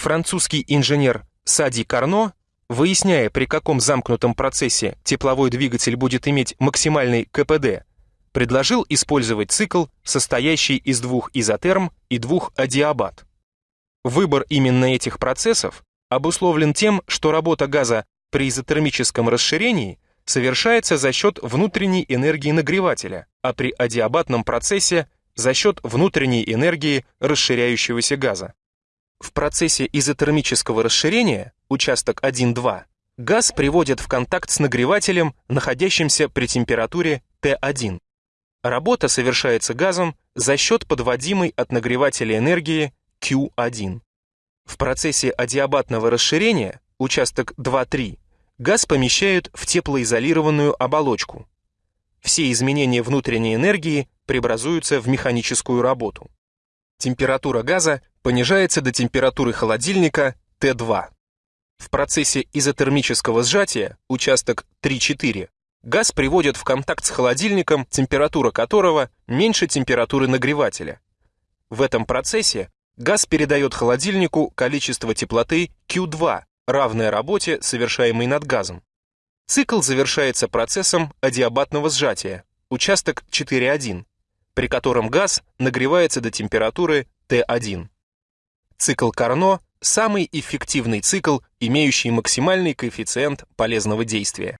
Французский инженер Сади Карно, выясняя, при каком замкнутом процессе тепловой двигатель будет иметь максимальный КПД, предложил использовать цикл, состоящий из двух изотерм и двух адиабат. Выбор именно этих процессов обусловлен тем, что работа газа при изотермическом расширении совершается за счет внутренней энергии нагревателя, а при адиабатном процессе за счет внутренней энергии расширяющегося газа. В процессе изотермического расширения, участок 1-2, газ приводят в контакт с нагревателем, находящимся при температуре Т1. Работа совершается газом за счет подводимой от нагревателя энергии Q1. В процессе адиабатного расширения, участок 2-3, газ помещают в теплоизолированную оболочку. Все изменения внутренней энергии преобразуются в механическую работу. Температура газа понижается до температуры холодильника Т2. В процессе изотермического сжатия, участок 3-4, газ приводят в контакт с холодильником, температура которого меньше температуры нагревателя. В этом процессе газ передает холодильнику количество теплоты Q2, равное работе, совершаемой над газом. Цикл завершается процессом адиабатного сжатия, участок 4.1, при котором газ нагревается до температуры Т1. Цикл Карно – самый эффективный цикл, имеющий максимальный коэффициент полезного действия.